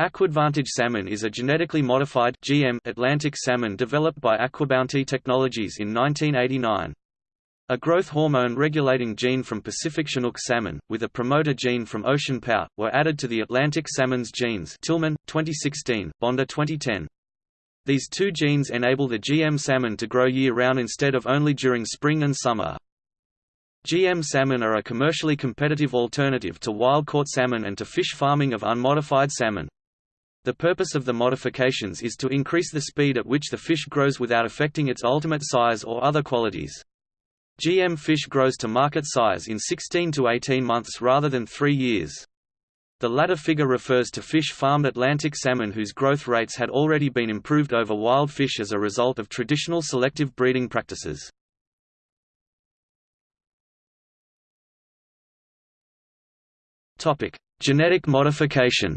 Aquadvantage salmon is a genetically modified GM Atlantic salmon developed by Aquabounty Technologies in 1989. A growth hormone regulating gene from Pacific Chinook salmon, with a promoter gene from ocean pout, were added to the Atlantic salmon's genes Tillman, 2016, Bonder 2010. These two genes enable the GM salmon to grow year-round instead of only during spring and summer. GM salmon are a commercially competitive alternative to wild-caught salmon and to fish farming of unmodified salmon. The purpose of the modifications is to increase the speed at which the fish grows without affecting its ultimate size or other qualities. GM fish grows to market size in 16 to 18 months rather than 3 years. The latter figure refers to fish farmed Atlantic salmon whose growth rates had already been improved over wild fish as a result of traditional selective breeding practices. Genetic modification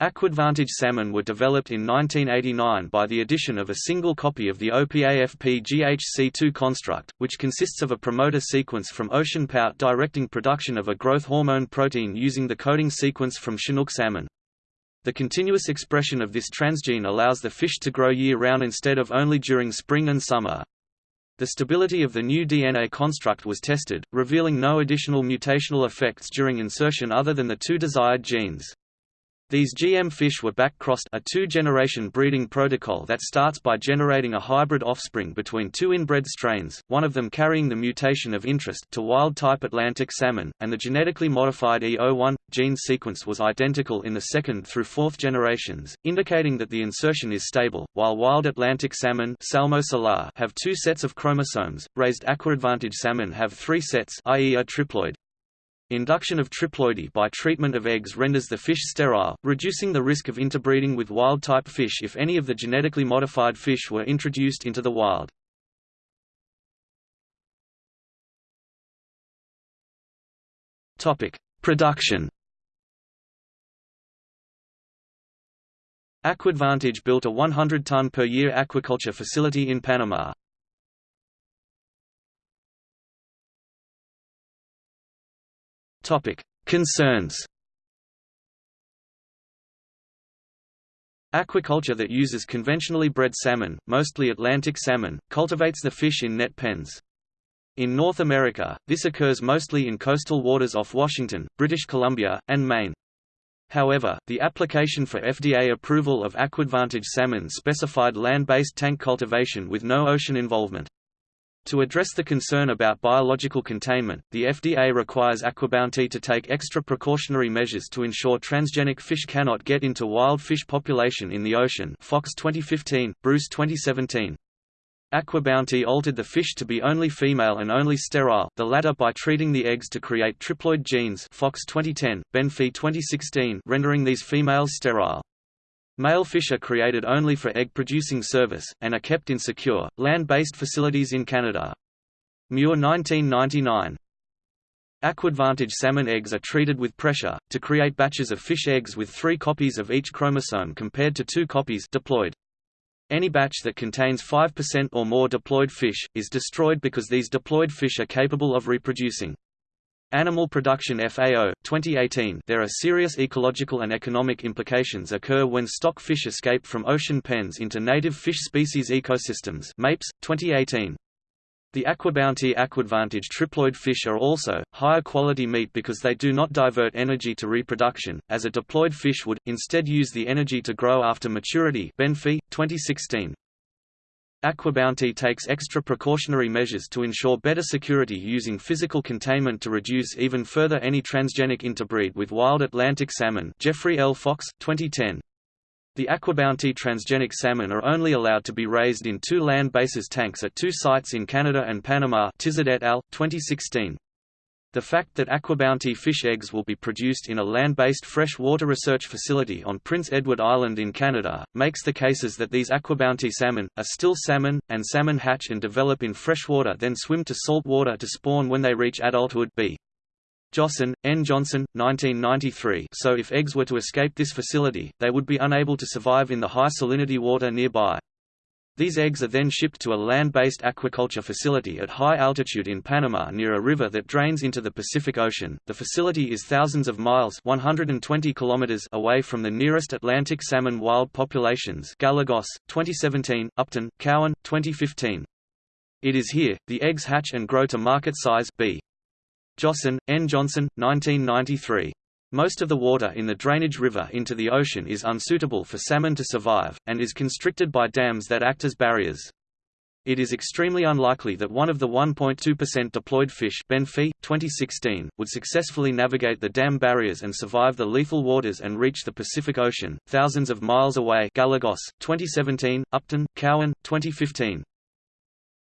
Aquadvantage salmon were developed in 1989 by the addition of a single copy of the OPAFP GHC2 construct, which consists of a promoter sequence from ocean pout directing production of a growth hormone protein using the coding sequence from Chinook salmon. The continuous expression of this transgene allows the fish to grow year-round instead of only during spring and summer. The stability of the new DNA construct was tested, revealing no additional mutational effects during insertion other than the two desired genes. These GM fish were back-crossed a two-generation breeding protocol that starts by generating a hybrid offspring between two inbred strains, one of them carrying the mutation of interest to wild-type Atlantic salmon, and the genetically modified E01 gene sequence was identical in the second through fourth generations, indicating that the insertion is stable, while wild Atlantic salmon have two sets of chromosomes, raised aquadvantage salmon have three sets i.e. a triploid. Induction of triploidy by treatment of eggs renders the fish sterile, reducing the risk of interbreeding with wild-type fish if any of the genetically modified fish were introduced into the wild. Production Aquadvantage built a 100-ton per year aquaculture facility in Panama. Topic: Concerns. Aquaculture that uses conventionally bred salmon, mostly Atlantic salmon, cultivates the fish in net pens. In North America, this occurs mostly in coastal waters off Washington, British Columbia, and Maine. However, the application for FDA approval of Aquadvantage salmon specified land-based tank cultivation with no ocean involvement. To address the concern about biological containment, the FDA requires Aquabounty to take extra precautionary measures to ensure transgenic fish cannot get into wild fish population in the ocean Fox 2015, Bruce 2017. Aquabounty altered the fish to be only female and only sterile, the latter by treating the eggs to create triploid genes Fox 2010, Benfey 2016 rendering these females sterile. Male fish are created only for egg-producing service, and are kept in secure, land-based facilities in Canada. Muir 1999. Aquadvantage salmon eggs are treated with pressure, to create batches of fish eggs with three copies of each chromosome compared to two copies diploid. Any batch that contains 5% or more diploid fish, is destroyed because these diploid fish are capable of reproducing. Animal Production FAO, 2018 There are serious ecological and economic implications occur when stock fish escape from ocean pens into native fish species ecosystems MAPES, 2018. The Aquabounty Aquadvantage triploid fish are also, higher quality meat because they do not divert energy to reproduction, as a diploid fish would, instead use the energy to grow after maturity Benfey, 2016. Aquabounty takes extra precautionary measures to ensure better security using physical containment to reduce even further any transgenic interbreed with wild Atlantic salmon Jeffrey L. Fox, 2010. The Aquabounty transgenic salmon are only allowed to be raised in two land bases tanks at two sites in Canada and Panama Tizard et al., 2016. The fact that Aquabounty fish eggs will be produced in a land-based freshwater research facility on Prince Edward Island in Canada, makes the cases that these Aquabounty salmon, are still salmon, and salmon hatch and develop in freshwater then swim to salt water to spawn when they reach adulthood b. Josson, N. Johnson, 1993 so if eggs were to escape this facility, they would be unable to survive in the high salinity water nearby. These eggs are then shipped to a land-based aquaculture facility at high altitude in Panama near a river that drains into the Pacific Ocean. The facility is thousands of miles (120 kilometers) away from the nearest Atlantic salmon wild populations. Galagos, 2017; Upton, Cowan, 2015. It is here the eggs hatch and grow to market size. B. Jossen, N. Johnson, 1993. Most of the water in the drainage river into the ocean is unsuitable for salmon to survive, and is constricted by dams that act as barriers. It is extremely unlikely that one of the 1.2% deployed fish Benfey, 2016, would successfully navigate the dam barriers and survive the lethal waters and reach the Pacific Ocean, thousands of miles away Galagos, 2017, Upton, Cowan, 2015.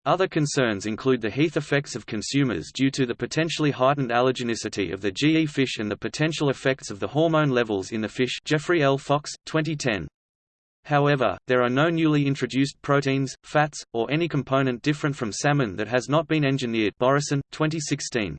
Other concerns include the heath effects of consumers due to the potentially heightened allergenicity of the GE fish and the potential effects of the hormone levels in the fish Jeffrey L. Fox, 2010. However, there are no newly introduced proteins, fats, or any component different from salmon that has not been engineered Borison, 2016.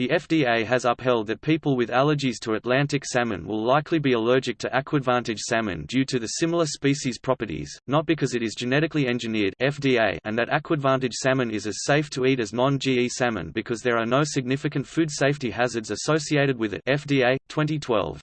The FDA has upheld that people with allergies to Atlantic salmon will likely be allergic to Aquadvantage salmon due to the similar species properties, not because it is genetically engineered FDA and that Aquadvantage salmon is as safe to eat as non-GE salmon because there are no significant food safety hazards associated with it FDA, 2012.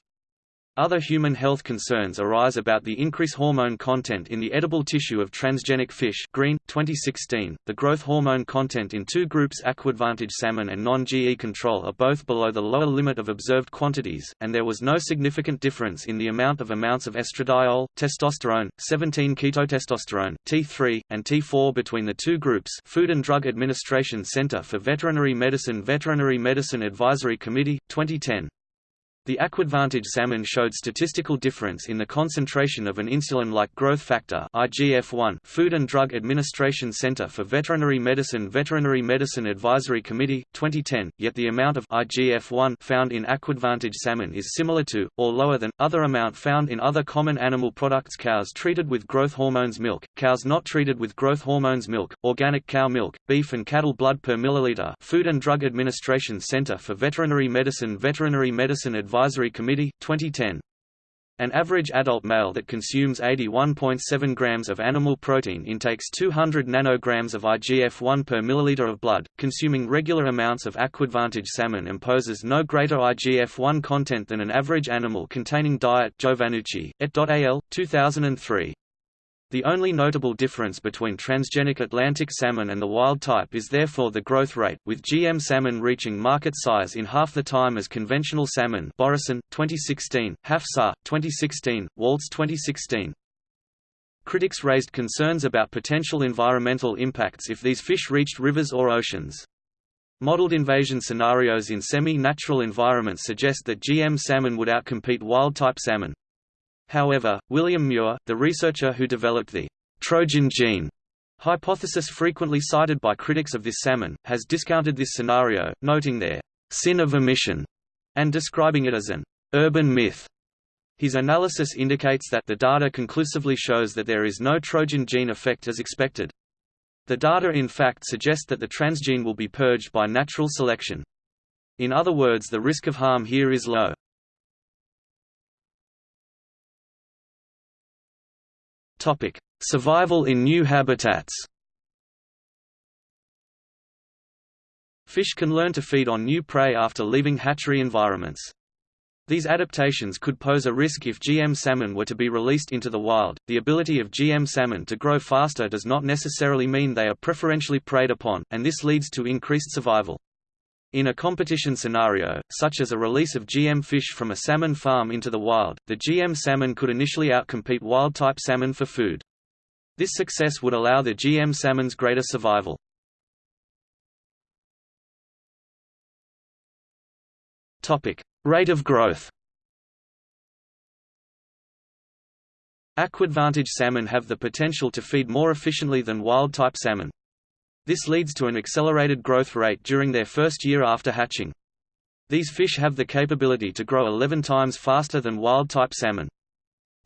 Other human health concerns arise about the increased hormone content in the edible tissue of transgenic fish Green, 2016. .The growth hormone content in two groups Aquadvantage salmon and non-GE control are both below the lower limit of observed quantities, and there was no significant difference in the amount of amounts of estradiol, testosterone, 17-ketotestosterone, T3, and T4 between the two groups Food and Drug Administration Center for Veterinary Medicine Veterinary Medicine Advisory Committee, 2010. The Aquadvantage salmon showed statistical difference in the concentration of an insulin-like growth factor IGF-1 Food and Drug Administration Center for Veterinary Medicine Veterinary Medicine Advisory Committee, 2010, yet the amount of IGF-1 found in Aquadvantage salmon is similar to, or lower than, other amount found in other common animal products cows treated with growth hormones milk, cows not treated with growth hormones milk, organic cow milk, beef and cattle blood per milliliter Food and Drug Administration Center for Veterinary Medicine Veterinary Medicine Advisory Advisory Committee, 2010. An average adult male that consumes 81.7 grams of animal protein intakes 200 nanograms of IGF-1 per milliliter of blood. Consuming regular amounts of Aquadvantage salmon imposes no greater IGF-1 content than an average animal containing diet Giovannucci, et al., 2003. The only notable difference between transgenic Atlantic salmon and the wild type is therefore the growth rate, with GM salmon reaching market size in half the time as conventional salmon Borison, 2016, Hafsah, 2016, Waltz 2016. Critics raised concerns about potential environmental impacts if these fish reached rivers or oceans. Modeled invasion scenarios in semi-natural environments suggest that GM salmon would outcompete wild-type salmon. However, William Muir, the researcher who developed the Trojan gene hypothesis frequently cited by critics of this salmon, has discounted this scenario, noting their sin of omission and describing it as an urban myth. His analysis indicates that the data conclusively shows that there is no Trojan gene effect as expected. The data in fact suggest that the transgene will be purged by natural selection. In other words the risk of harm here is low. Topic: Survival in new habitats. Fish can learn to feed on new prey after leaving hatchery environments. These adaptations could pose a risk if GM salmon were to be released into the wild. The ability of GM salmon to grow faster does not necessarily mean they are preferentially preyed upon, and this leads to increased survival. In a competition scenario, such as a release of GM fish from a salmon farm into the wild, the GM salmon could initially outcompete wild-type salmon for food. This success would allow the GM salmon's greater survival. Rate of growth Aquadvantage salmon have the potential to feed more efficiently than wild-type salmon. This leads to an accelerated growth rate during their first year after hatching. These fish have the capability to grow 11 times faster than wild-type salmon.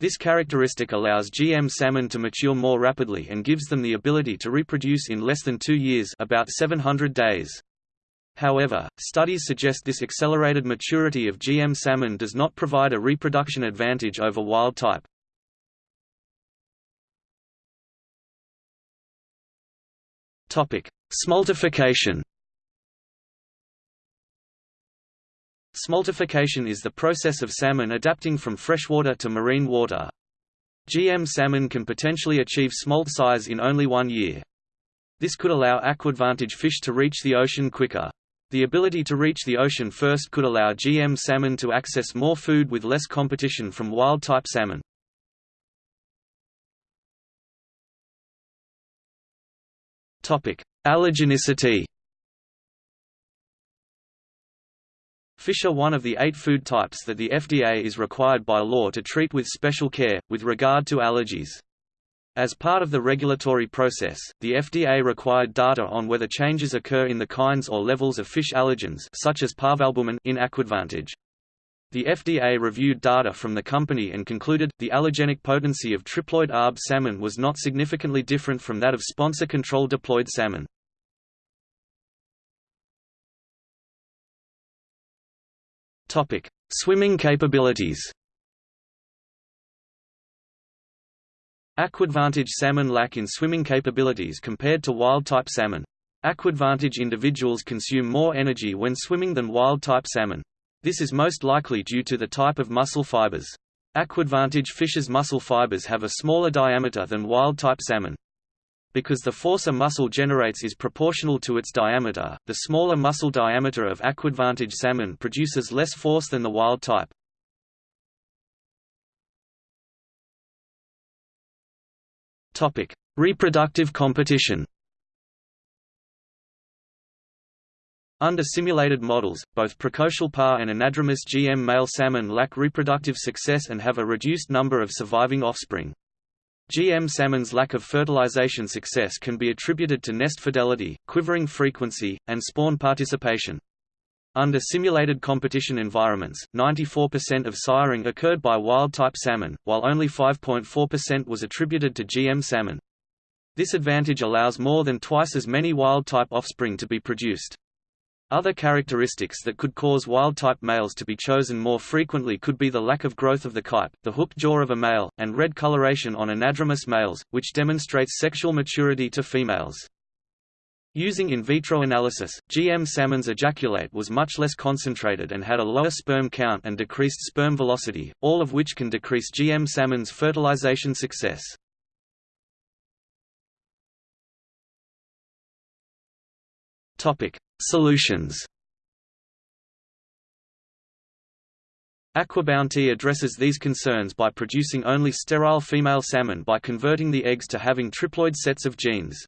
This characteristic allows GM salmon to mature more rapidly and gives them the ability to reproduce in less than two years about 700 days. However, studies suggest this accelerated maturity of GM salmon does not provide a reproduction advantage over wild type. Smoltification Smoltification is the process of salmon adapting from freshwater to marine water. GM salmon can potentially achieve smolt size in only one year. This could allow aquadvantage fish to reach the ocean quicker. The ability to reach the ocean first could allow GM salmon to access more food with less competition from wild-type salmon. Allergenicity Fish are one of the eight food types that the FDA is required by law to treat with special care, with regard to allergies. As part of the regulatory process, the FDA required data on whether changes occur in the kinds or levels of fish allergens such as parvalbumin in Aquadvantage. The FDA reviewed data from the company and concluded, the allergenic potency of triploid ARB salmon was not significantly different from that of sponsor-controlled diploid salmon. Swimming capabilities. Aquadvantage salmon lack in swimming capabilities compared to wild-type salmon. Aquadvantage individuals consume more energy when swimming than wild-type salmon. This is most likely due to the type of muscle fibers. Aquadvantage fish's muscle fibers have a smaller diameter than wild-type salmon. Because the force a muscle generates is proportional to its diameter, the smaller muscle diameter of aquadvantage salmon produces less force than the wild type. Topic: Reproductive competition. Under simulated models, both precocial parr and anadromous GM male salmon lack reproductive success and have a reduced number of surviving offspring. GM salmon's lack of fertilization success can be attributed to nest fidelity, quivering frequency, and spawn participation. Under simulated competition environments, 94% of siring occurred by wild-type salmon, while only 5.4% was attributed to GM salmon. This advantage allows more than twice as many wild-type offspring to be produced. Other characteristics that could cause wild-type males to be chosen more frequently could be the lack of growth of the kype, the hooked jaw of a male, and red coloration on anadromous males, which demonstrates sexual maturity to females. Using in vitro analysis, GM salmon's ejaculate was much less concentrated and had a lower sperm count and decreased sperm velocity, all of which can decrease GM salmon's fertilization success. Topic: Solutions. Aquabounty addresses these concerns by producing only sterile female salmon by converting the eggs to having triploid sets of genes.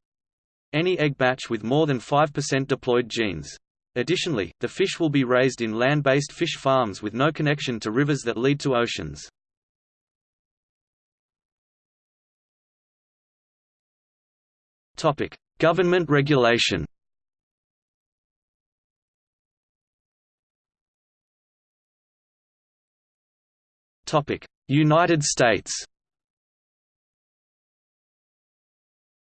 Any egg batch with more than 5% diploid genes. Additionally, the fish will be raised in land-based fish farms with no connection to rivers that lead to oceans. Government regulation United States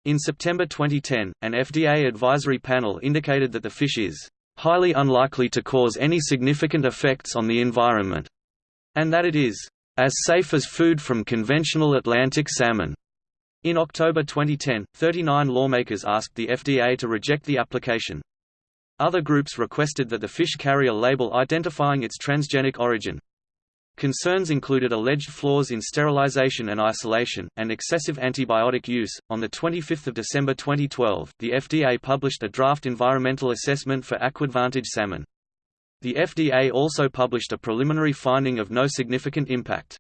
In September 2010, an FDA advisory panel indicated that the fish is highly unlikely to cause any significant effects on the environment, and that it is as safe as food from conventional Atlantic salmon. In October 2010, 39 lawmakers asked the FDA to reject the application. Other groups requested that the fish carry a label identifying its transgenic origin. Concerns included alleged flaws in sterilization and isolation, and excessive antibiotic use. On 25 December 2012, the FDA published a draft environmental assessment for Aquadvantage salmon. The FDA also published a preliminary finding of no significant impact.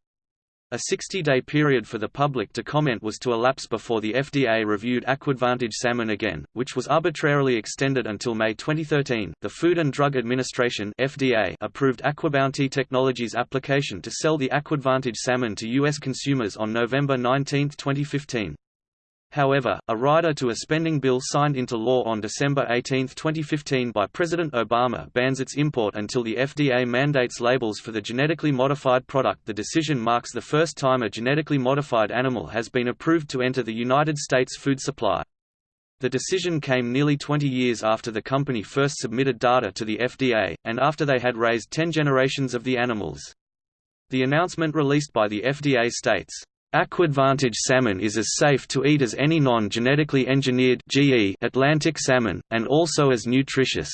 A 60-day period for the public to comment was to elapse before the FDA reviewed Aquadvantage salmon again, which was arbitrarily extended until May 2013. The Food and Drug Administration (FDA) approved Aquabounty Technologies' application to sell the Aquadvantage salmon to U.S. consumers on November 19, 2015. However, a rider to a spending bill signed into law on December 18, 2015 by President Obama bans its import until the FDA mandates labels for the genetically modified product The decision marks the first time a genetically modified animal has been approved to enter the United States food supply. The decision came nearly 20 years after the company first submitted data to the FDA, and after they had raised 10 generations of the animals. The announcement released by the FDA states, AquAdvantage salmon is as safe to eat as any non-genetically engineered Atlantic salmon, and also as nutritious.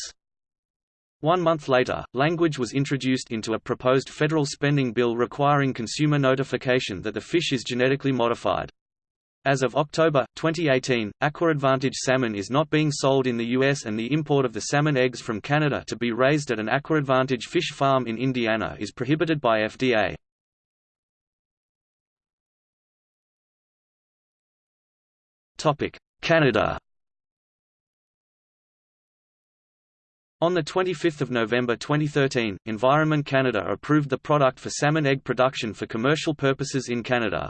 One month later, language was introduced into a proposed federal spending bill requiring consumer notification that the fish is genetically modified. As of October, 2018, AquAdvantage salmon is not being sold in the U.S. and the import of the salmon eggs from Canada to be raised at an AquAdvantage fish farm in Indiana is prohibited by FDA. Canada On 25 November 2013, Environment Canada approved the product for salmon egg production for commercial purposes in Canada.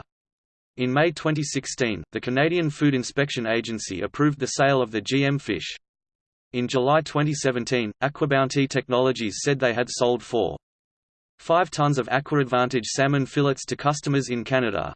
In May 2016, the Canadian Food Inspection Agency approved the sale of the GM fish. In July 2017, AquaBounty Technologies said they had sold 4.5 tons of AquAdvantage salmon fillets to customers in Canada.